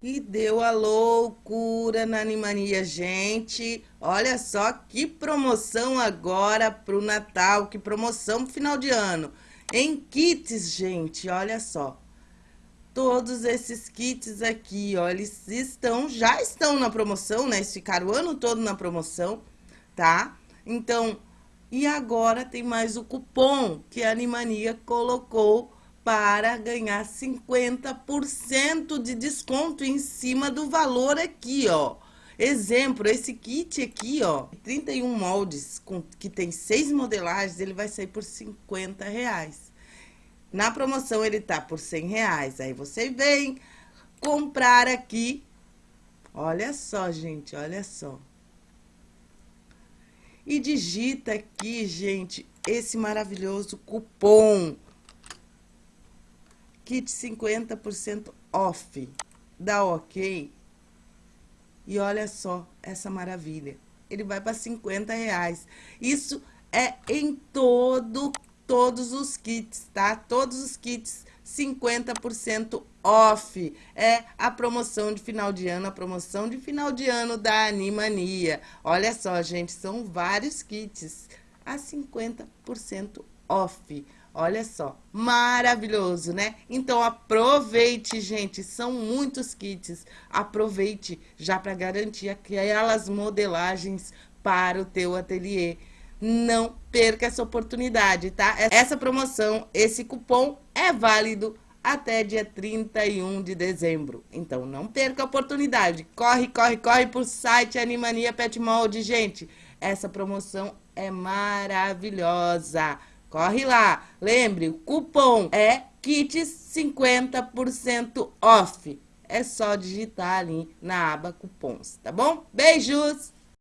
E deu a loucura na Animania, gente. Olha só que promoção agora pro Natal, que promoção pro final de ano. Em kits, gente, olha só. Todos esses kits aqui, ó, eles estão, já estão na promoção, né? Eles ficaram o ano todo na promoção, tá? Então, e agora tem mais o cupom que a Animania colocou para ganhar 50% de desconto em cima do valor aqui, ó. Exemplo, esse kit aqui, ó, 31 moldes, com, que tem seis modelagens, ele vai sair por 50 reais. Na promoção ele tá por 100 reais. Aí você vem comprar aqui. Olha só, gente, olha só. E digita aqui, gente, esse maravilhoso cupom kit 50% off. Dá ok. E olha só essa maravilha. Ele vai para 50 reais. Isso é em todo, todos os kits, tá? Todos os kits 50% off. É a promoção de final de ano, a promoção de final de ano da Animania. Olha só, gente, são vários kits a 50% off. Olha só, maravilhoso, né? Então aproveite, gente, são muitos kits. Aproveite já para garantir aquelas modelagens para o teu ateliê. Não perca essa oportunidade, tá? Essa promoção, esse cupom é válido até dia 31 de dezembro. Então não perca a oportunidade. Corre, corre, corre pro site Animania Pet Mold, gente. Essa promoção é maravilhosa. Corre lá. Lembre, o cupom é kits 50% off. É só digitar ali na aba cupons, tá bom? Beijos!